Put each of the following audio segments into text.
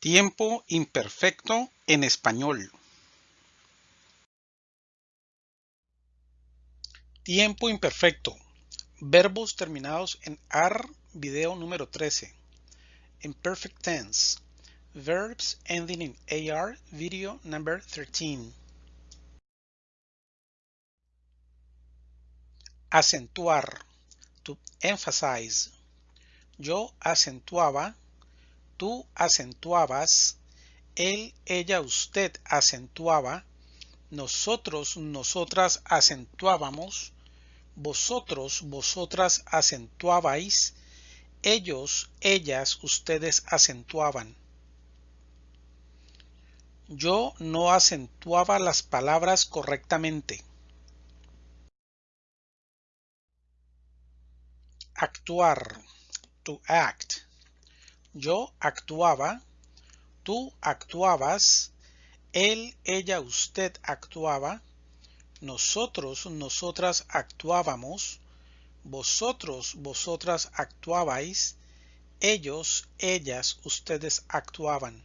Tiempo imperfecto en español. Tiempo imperfecto. Verbos terminados en AR, video número 13. Imperfect tense. Verbs ending in AR, video number 13. Acentuar. To emphasize. Yo acentuaba tú acentuabas, él, ella, usted acentuaba, nosotros, nosotras acentuábamos, vosotros, vosotras acentuabais, ellos, ellas, ustedes acentuaban. Yo no acentuaba las palabras correctamente. Actuar. To act. Yo actuaba, tú actuabas, él, ella, usted actuaba, nosotros, nosotras actuábamos, vosotros, vosotras actuabais, ellos, ellas, ustedes actuaban.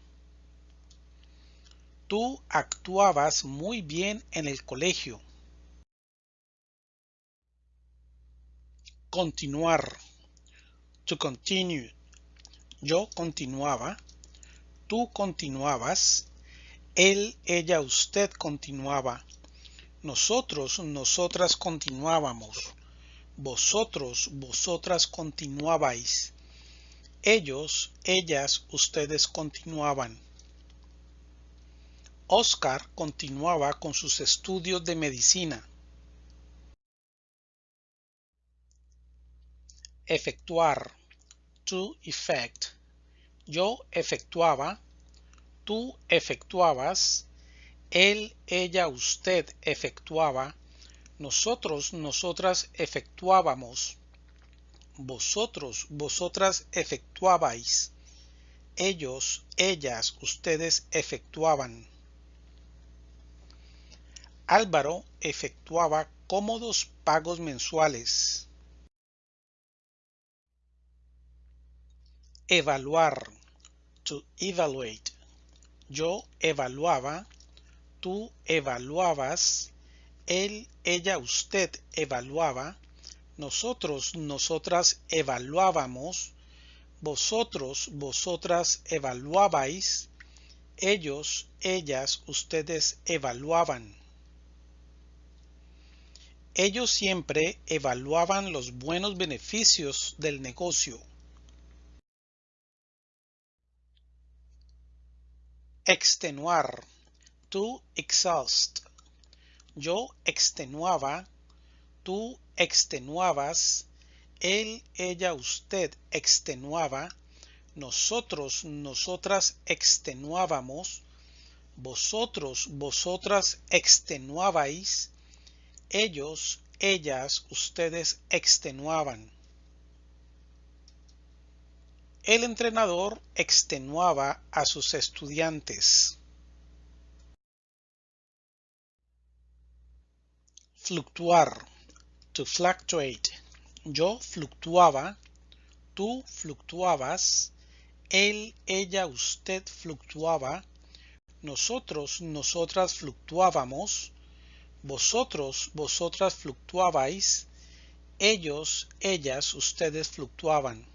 Tú actuabas muy bien en el colegio. Continuar. To continue. Yo continuaba, tú continuabas, él, ella, usted continuaba, nosotros, nosotras continuábamos, vosotros, vosotras continuabais, ellos, ellas, ustedes continuaban. Oscar continuaba con sus estudios de medicina. Efectuar. To effect yo efectuaba, tú efectuabas, él, ella, usted efectuaba, nosotros, nosotras efectuábamos, vosotros, vosotras efectuabais, ellos, ellas, ustedes efectuaban. Álvaro efectuaba cómodos pagos mensuales. Evaluar. To evaluate. Yo evaluaba. Tú evaluabas. Él, ella, usted evaluaba. Nosotros, nosotras evaluábamos. Vosotros, vosotras evaluabais. Ellos, ellas, ustedes evaluaban. Ellos siempre evaluaban los buenos beneficios del negocio. Extenuar. To exhaust. Yo extenuaba. Tú extenuabas. Él, ella, usted extenuaba. Nosotros, nosotras extenuábamos. Vosotros, vosotras extenuabais. Ellos, ellas, ustedes extenuaban. El entrenador extenuaba a sus estudiantes. Fluctuar. To fluctuate. Yo fluctuaba. Tú fluctuabas. Él, ella, usted fluctuaba. Nosotros, nosotras fluctuábamos. Vosotros, vosotras fluctuabais. Ellos, ellas, ustedes fluctuaban.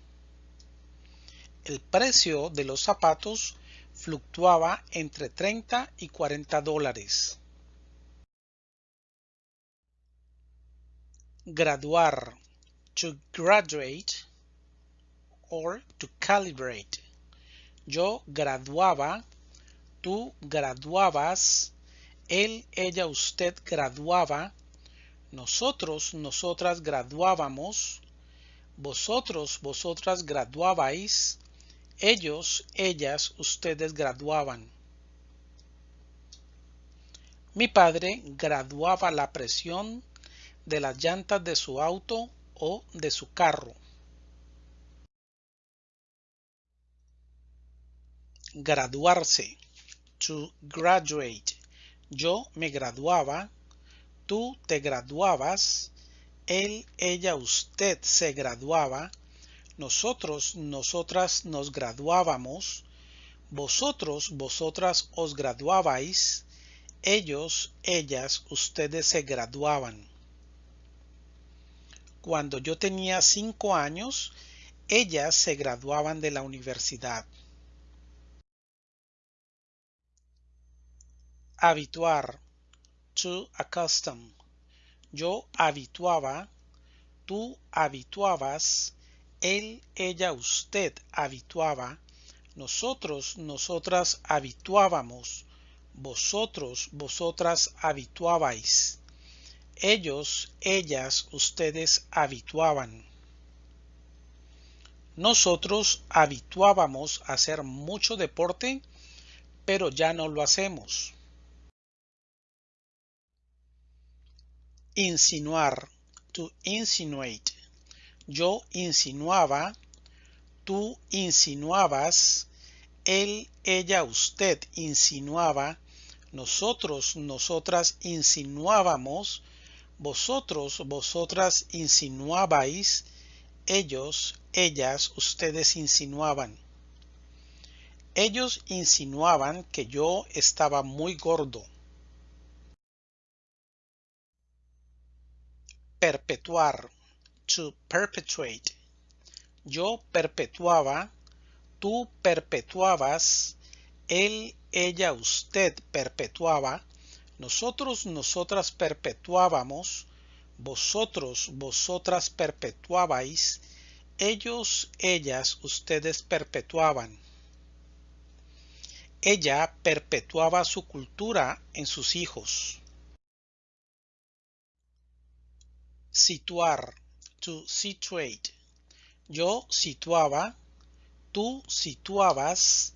El precio de los zapatos fluctuaba entre 30 y 40 dólares. Graduar. To graduate or to calibrate. Yo graduaba, tú graduabas, él, ella, usted graduaba, nosotros, nosotras graduábamos, vosotros, vosotras graduabais, ellos, ellas, ustedes graduaban. Mi padre graduaba la presión de las llantas de su auto o de su carro. Graduarse. To graduate. Yo me graduaba. Tú te graduabas. Él, ella, usted se graduaba nosotros, nosotras nos graduábamos, Vosotros, vosotras os graduabais. Ellos, ellas, ustedes se graduaban. Cuando yo tenía cinco años, ellas se graduaban de la universidad. Habituar. To accustom. Yo habituaba. Tú habituabas. Él, ella, usted habituaba. Nosotros, nosotras habituábamos. Vosotros, vosotras habituabais. Ellos, ellas, ustedes habituaban. Nosotros habituábamos a hacer mucho deporte, pero ya no lo hacemos. Insinuar. To insinuate. Yo insinuaba. Tú insinuabas. Él, ella, usted insinuaba. Nosotros, nosotras insinuábamos vosotros, vosotras insinuabais, ellos, ellas, ustedes insinuaban. Ellos insinuaban que yo estaba muy gordo. Perpetuar. Perpetuate. Yo perpetuaba. Tú perpetuabas. Él, ella, usted perpetuaba nosotros, nosotras perpetuábamos, vosotros, vosotras perpetuabais, ellos, ellas, ustedes perpetuaban. Ella perpetuaba su cultura en sus hijos. Situar, situate. Yo situaba, tú situabas,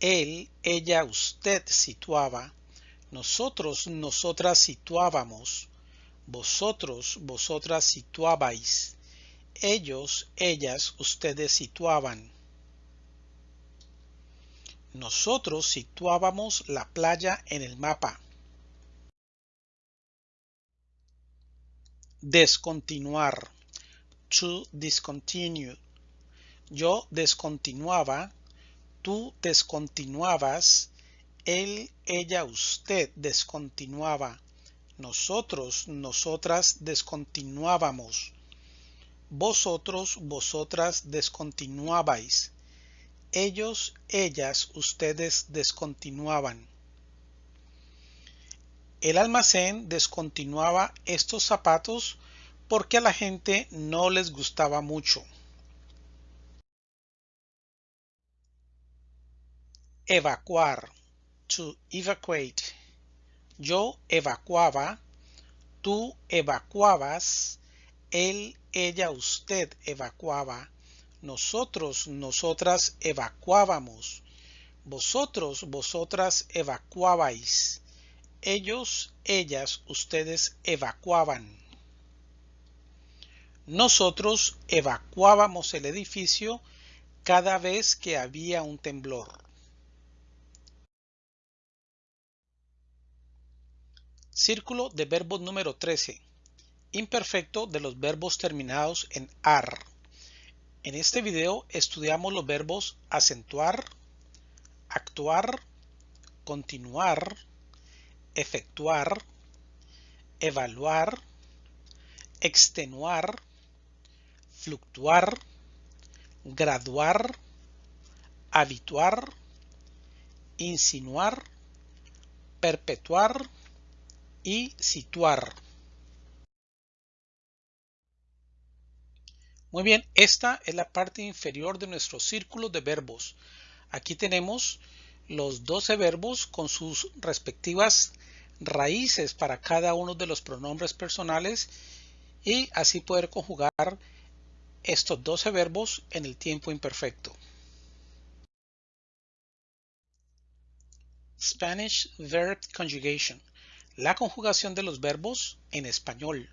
él, ella, usted situaba, nosotros, nosotras situábamos. Vosotros, vosotras situabais. Ellos, ellas, ustedes situaban. Nosotros situábamos la playa en el mapa. Descontinuar. To discontinue. Yo descontinuaba. Tú descontinuabas él, ella, usted descontinuaba. Nosotros, nosotras descontinuábamos. Vosotros, vosotras descontinuabais. Ellos, ellas, ustedes descontinuaban. El almacén descontinuaba estos zapatos porque a la gente no les gustaba mucho. Evacuar to evacuate. Yo evacuaba, tú evacuabas, él, ella, usted evacuaba, nosotros, nosotras evacuábamos, vosotros, vosotras evacuabais, ellos, ellas, ustedes evacuaban. Nosotros evacuábamos el edificio cada vez que había un temblor. Círculo de verbos número 13. Imperfecto de los verbos terminados en AR. En este video estudiamos los verbos acentuar, actuar, continuar, efectuar, evaluar, extenuar, fluctuar, graduar, habituar, insinuar, perpetuar, y situar. Muy bien, esta es la parte inferior de nuestro círculo de verbos. Aquí tenemos los 12 verbos con sus respectivas raíces para cada uno de los pronombres personales y así poder conjugar estos 12 verbos en el tiempo imperfecto. Spanish Verb Conjugation la conjugación de los verbos en español.